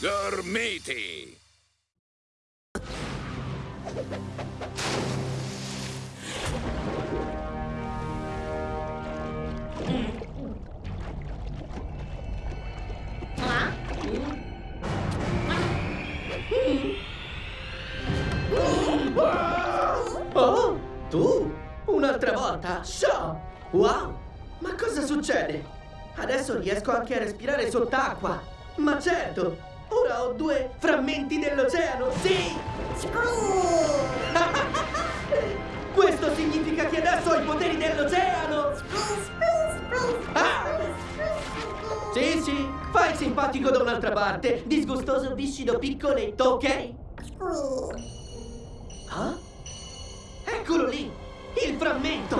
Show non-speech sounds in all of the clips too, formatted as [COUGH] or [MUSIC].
Gormiti! Oh, tu? Un'altra volta? Show! Wow! Ma cosa succede? Adesso riesco anche a respirare sott'acqua. Ma certo! Ora ho due frammenti dell'oceano, sì! Questo significa che adesso ho i poteri dell'oceano! Ah! Sì, sì, fai simpatico da un'altra parte. Disgustoso, viscido, piccoletto, ok? Ah? Eccolo lì! Il frammento!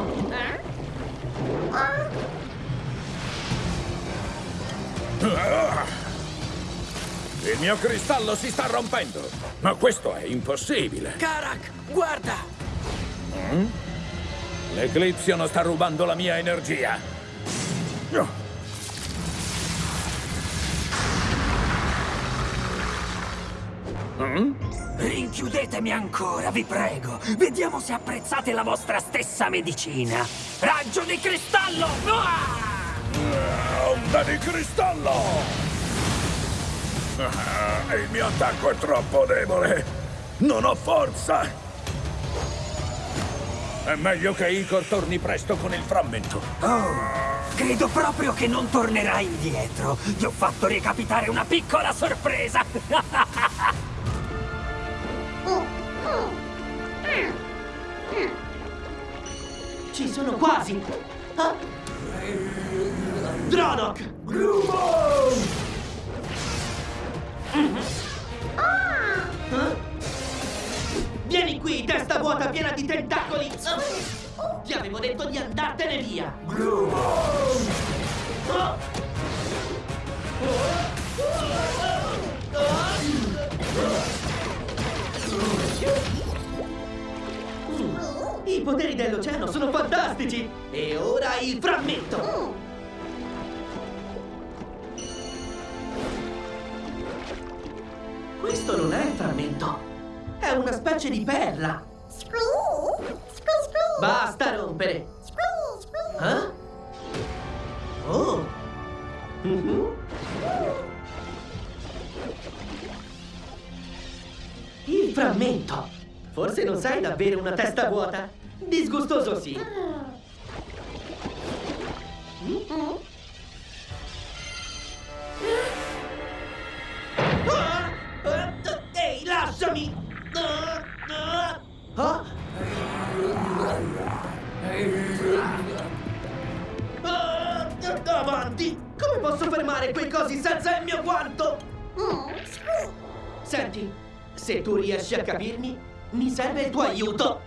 Il mio cristallo si sta rompendo! Ma questo è impossibile! Karak, guarda! L'Eclipsion sta rubando la mia energia! No. Rinchiudetemi ancora, vi prego. Vediamo se apprezzate la vostra stessa medicina. Raggio di cristallo! Ah! Onda di cristallo! Ah, il mio attacco è troppo debole! Non ho forza! È meglio che Icor torni presto con il frammento. Oh, credo proprio che non tornerà indietro. Gli ho fatto recapitare una piccola sorpresa. [LAUGHS] Ci sono quasi! Ah? Dronok! Ah? Vieni qui, testa vuota piena di tentacoli! Ah! Ti avevo detto di andartene via! I poteri dell'oceano sono fantastici! E ora il frammento! Questo non è il frammento! È una specie di perla! Basta rompere! Eh? Oh! Mhm. Il frammento! Forse non sai davvero una testa vuota? Disgustoso sì! Ah! Come posso fermare quei cosi senza il mio guanto? Senti, se tu riesci a capirmi, mi serve il tuo aiuto!